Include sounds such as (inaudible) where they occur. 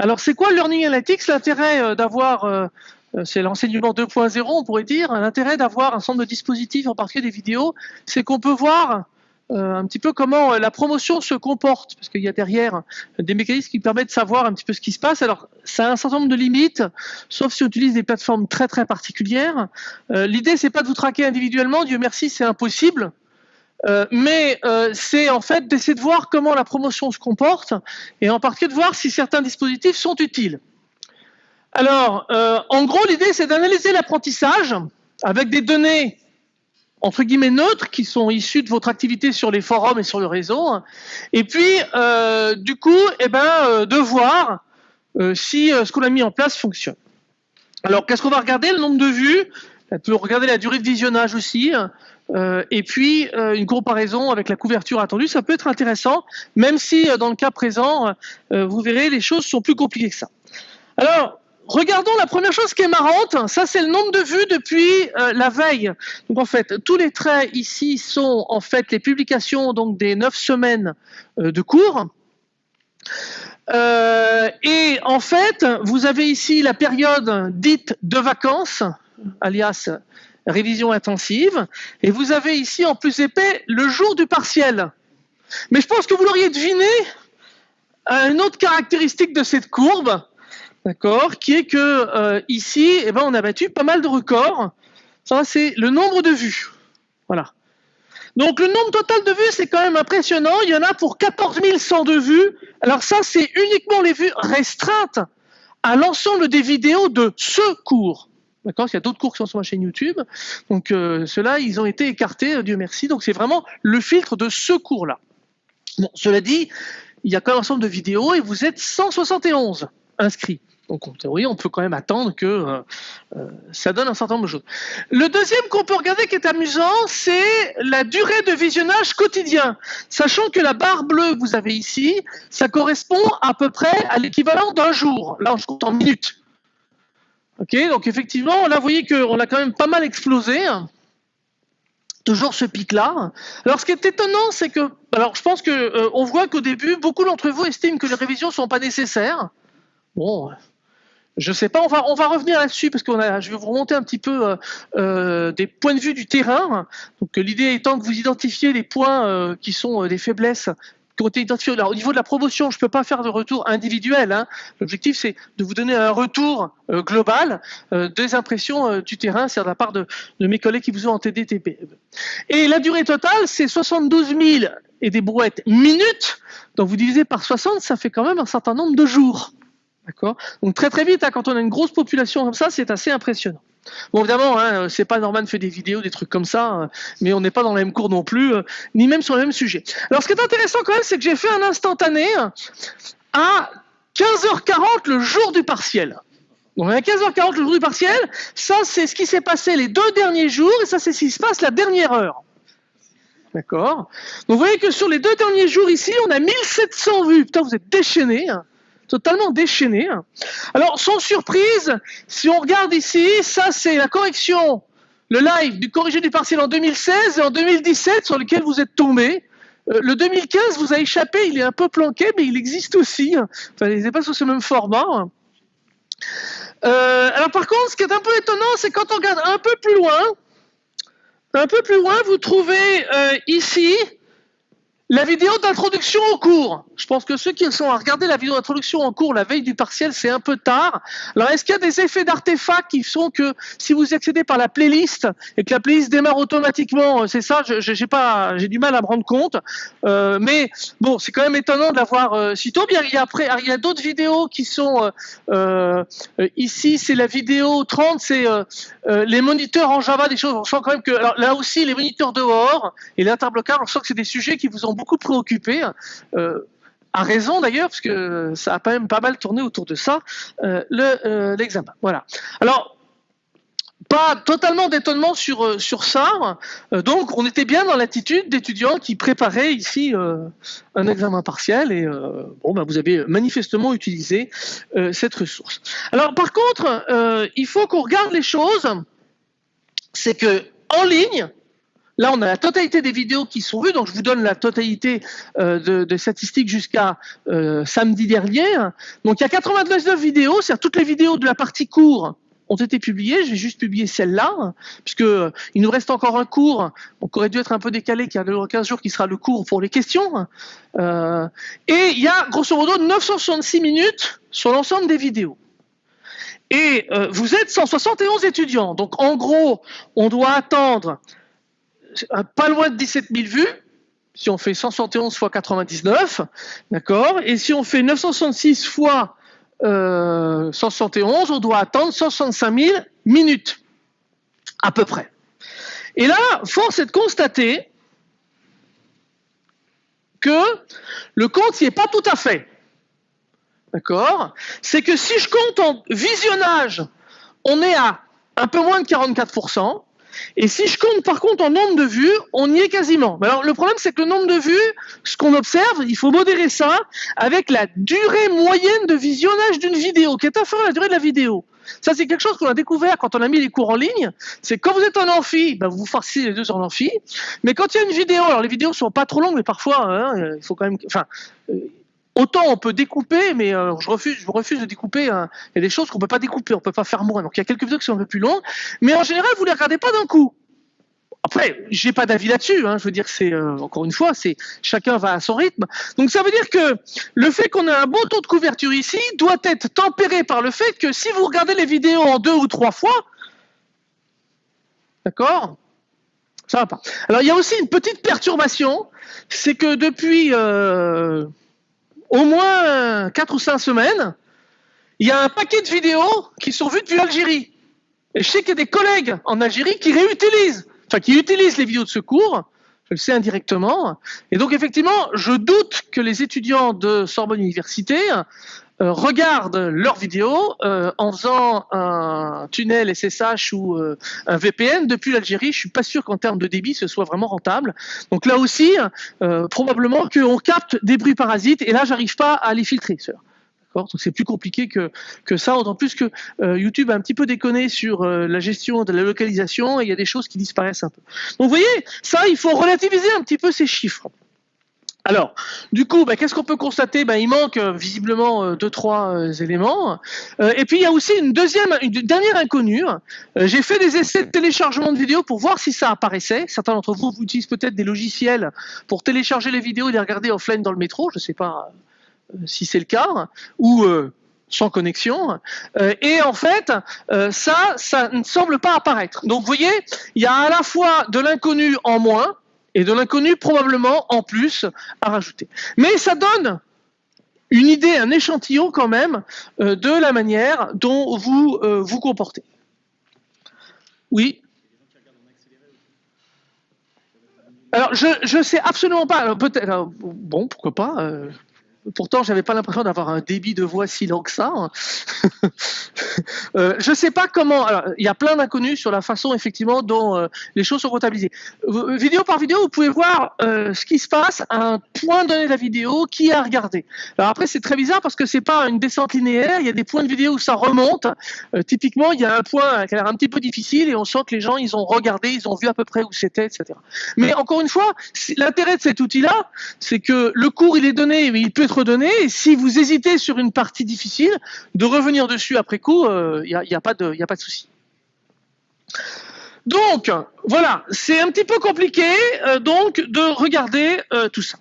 Alors, c'est quoi Learning Analytics L'intérêt euh, d'avoir, euh, euh, c'est l'enseignement 2.0, on pourrait dire, l'intérêt d'avoir un ensemble de dispositifs, en particulier des vidéos, c'est qu'on peut voir un petit peu comment la promotion se comporte, parce qu'il y a derrière des mécanismes qui permettent de savoir un petit peu ce qui se passe. Alors, ça a un certain nombre de limites, sauf si on utilise des plateformes très très particulières. L'idée, c'est pas de vous traquer individuellement, Dieu merci, c'est impossible. Euh, mais euh, c'est en fait d'essayer de voir comment la promotion se comporte et en particulier de voir si certains dispositifs sont utiles. Alors, euh, en gros, l'idée c'est d'analyser l'apprentissage avec des données entre guillemets neutres qui sont issues de votre activité sur les forums et sur le réseau, et puis du coup, eh ben, de voir si ce qu'on a mis en place fonctionne. Alors, qu'est-ce qu'on va regarder? Le nombre de vues, peut regarder la durée de visionnage aussi, euh, et puis euh, une comparaison avec la couverture attendue, ça peut être intéressant, même si euh, dans le cas présent, vous verrez, les choses sont plus compliquées que ça. Alors, regardons la première chose qui est marrante, ça c'est le nombre de vues depuis la veille. Donc en fait, tous les traits ici sont en fait les publications donc des neuf semaines de cours. et en fait, vous avez ici la période dite de vacances, alias révision intensive, et vous avez ici en plus épais le jour du partiel. Mais je pense que vous l'auriez deviné, une autre caractéristique de cette courbe, d'accord, qui est que euh, ici, eh ben, on a battu pas mal de records. Ça, c'est le nombre de vues. Voilà. Donc le nombre total de vues, c'est quand même impressionnant. Il y en a pour 14 102 vues. Alors ça, c'est uniquement les vues restreintes à l'ensemble des vidéos de ce cours. D'accord Il y a d'autres cours qui sont sur ma chaîne YouTube. Donc euh, ceux-là, ils ont été écartés, euh, Dieu merci. Donc c'est vraiment le filtre de ce cours-là. Bon, cela dit, il y a quand même un ensemble de vidéos et vous êtes 171 inscrits. Donc en théorie, on peut quand même attendre que euh, ça donne un certain nombre de choses. Le deuxième qu'on peut regarder qui est amusant, c'est la durée de visionnage quotidien. Sachant que la barre bleue que vous avez ici, ça correspond à peu près à l'équivalent d'un jour. Là, je compte en minutes. Ok, donc effectivement, là, vous voyez qu'on a quand même pas mal explosé. Toujours ce pic-là. Alors, ce qui est étonnant, c'est que, alors, je pense que euh, on voit qu'au début, beaucoup d'entre vous estiment que les révisions ne sont pas nécessaires. Bon, je ne sais pas, on va, on va revenir là-dessus parce que je vais vous remonter un petit peu euh, euh, des points de vue du terrain. Donc l'idée étant que vous identifiez les points qui sont des faiblesses au niveau de la promotion, je ne peux pas faire de retour individuel. Hein. L'objectif, c'est de vous donner un retour euh, global euh, des impressions euh, du terrain, c'est de la part de, mes collègues qui vous ont en TDTP. Et la durée totale, c'est 72 000 et des brouettes minutes. Donc vous divisez par 60, ça fait quand même un certain nombre de jours. D'accord? Donc très très vite, hein, quand on a une grosse population comme ça, c'est assez impressionnant. Bon, évidemment, hein, c'est pas Norman fait des vidéos, des trucs comme ça, hein, mais on n'est pas dans le même cours non plus, euh, ni même sur le même sujet. Alors, ce qui est intéressant quand même, c'est que j'ai fait un instantané à 15h40 le jour du partiel. Donc, à 15h40 le jour du partiel, ça, c'est ce qui s'est passé les deux derniers jours, et ça, c'est ce qui se passe la dernière heure. D'accord? Donc, vous voyez que sur les deux derniers jours ici, on a 1700 vues. Putain, vous êtes déchaînés. Hein totalement déchaîné. Alors, sans surprise, si on regarde ici, ça c'est la correction, le live du corrigé du partiel en 2016 et en 2017 sur lequel vous êtes tombé. Euh, le 2015 vous a échappé, il est un peu planqué, mais il existe aussi. Enfin, il n'est pas sur ce même format. Euh, alors par contre, ce qui est un peu étonnant, c'est quand on regarde un peu plus loin, un peu plus loin, vous trouvez euh, ici la vidéo d'introduction au cours. Je pense que ceux qui sont à regarder la vidéo d'introduction en cours la veille du partiel, c'est un peu tard. Alors, est-ce qu'il y a des effets d'artefacts qui sont que si vous accédez par la playlist et que la playlist démarre automatiquement, euh, c'est ça, j'ai pas, j'ai du mal à me rendre compte. Euh, mais bon, c'est quand même étonnant de l'avoir euh, si tôt. Bien, il y a après, il y a d'autres vidéos qui sont euh, ici, c'est la vidéo 30, c'est les moniteurs en Java, des choses. On sent quand même que là aussi, les moniteurs dehors et l'interblocage, on sent que c'est des sujets qui vous ont beaucoup préoccupé. Euh, à raison d'ailleurs, parce que ça a quand même pas mal tourné autour de ça, euh, euh, l'examen. voilà. Alors, pas totalement d'étonnement sur, sur ça. donc, on était bien dans l'attitude d'étudiants qui préparaient ici un examen partiel et bon, bah, vous avez manifestement utilisé cette ressource. Alors, par contre, il faut qu'on regarde les choses. C'est que en ligne, Là, on a la totalité des vidéos qui sont vues, donc je vous donne la totalité euh, de, statistiques jusqu'à euh, samedi dernier. Donc il y a 99 vidéos, c'est-à-dire toutes les vidéos de la partie cours ont été publiées. Je vais juste publier celle-là, puisque euh, il nous reste encore un cours, donc aurait dû être un peu décalé, qui a 15 jours, qui sera le cours pour les questions. et il y a grosso modo 966 minutes sur l'ensemble des vidéos. Et vous êtes 171 étudiants. Donc en gros, on doit attendre pas loin de 17 000 vues, si on fait 171 fois 99, d'accord Et si on fait 966 fois 171, on doit attendre 165 000 minutes, à peu près. Et là, force est de constater que le compte n'y est pas tout à fait. D'accord C'est que si je compte en visionnage, on est à un peu moins de 44%, et si je compte par contre en nombre de vues, on y est quasiment. alors le problème c'est que le nombre de vues, ce qu'on observe, il faut modérer ça avec la durée moyenne de visionnage d'une vidéo, qui est inférieure à la durée de la vidéo. Ça c'est quelque chose qu'on a découvert quand on a mis les cours en ligne. C'est quand vous êtes en amphi, ben, vous farcissez les deux en amphi. Mais quand il y a une vidéo, alors les vidéos sont pas trop longues, mais parfois hein, il faut quand même, enfin. Autant on peut découper, mais euh, je refuse, de découper. Hein. Il y a des choses qu'on peut pas découper, on peut pas faire moins. Donc il y a quelques vidéos qui sont un peu plus longues, mais en général vous les regardez pas d'un coup. Après, j'ai pas d'avis là-dessus. Hein. Je veux dire, c'est euh, encore une fois, c'est chacun va à son rythme. Donc ça veut dire que le fait qu'on ait un bon taux de couverture ici doit être tempéré par le fait que si vous regardez les vidéos en deux ou trois fois, d'accord, ça va pas. Alors il y a aussi une petite perturbation, c'est que depuis euh, au moins 4 ou 5 semaines, il y a un paquet de vidéos qui sont vues depuis l'Algérie. Et je sais qu'il y a des collègues en Algérie qui réutilisent, enfin qui utilisent les vidéos de secours, je le sais indirectement. Et donc effectivement, je doute que les étudiants de Sorbonne Université euh, regardent leurs vidéos euh, en faisant un tunnel SSH ou euh, un VPN depuis l'Algérie. Je suis pas sûr qu'en termes de débit ce soit vraiment rentable. Donc là aussi, probablement qu'on capte des bruits parasites et là j'arrive pas à les filtrer. Donc c'est plus compliqué que, que ça, d'autant plus que YouTube a un petit peu déconné sur la gestion de la localisation et il y a des choses qui disparaissent un peu. Donc vous voyez, ça, il faut relativiser un petit peu ces chiffres. Alors, du coup, bah, qu'est-ce qu'on peut constater? Bah, Il manque euh, visiblement euh, deux, trois euh, éléments. et puis, il y a aussi une deuxième, une dernière inconnue. J'ai fait des essais de téléchargement de vidéos pour voir si ça apparaissait. Certains d'entre vous, utilisent peut-être des logiciels pour télécharger les vidéos et les regarder offline dans le métro. Je ne sais pas si c'est le cas. Ou sans connexion. et en fait, ça, ça ne semble pas apparaître. Donc, vous voyez, il y a à la fois de l'inconnu en moins, et de l'inconnu probablement en plus à rajouter. Mais ça donne une idée, un échantillon quand même euh, de la manière dont vous euh, vous comportez. Oui. Alors je ne sais absolument pas. Peut-être. Bon, pourquoi pas. Euh, Pourtant, j'avais pas l'impression d'avoir un débit de voix si lent que ça. Hein. (laughs) euh, je sais pas comment. Il y a plein d'inconnus sur la façon effectivement dont euh, les choses sont comptabilisées. Euh, vidéo par vidéo, vous pouvez voir euh, ce qui se passe à un point donné de la vidéo, qui a regardé. Alors après, c'est très bizarre parce que c'est pas une descente linéaire. Il y a des points de vidéo où ça remonte. typiquement, il y a un point qui a l'air un petit peu difficile et on sent que les gens ils ont regardé, ils ont vu à peu près où c'était, etc. Mais encore une fois, l'intérêt de cet outil-là, c'est que le cours il est donné, mais il peut redonner. Et si vous hésitez sur une partie difficile, de revenir dessus après coup, il euh, n'y a, pas de, de souci. Donc, voilà, c'est un petit peu compliqué euh, donc de regarder euh, tout ça.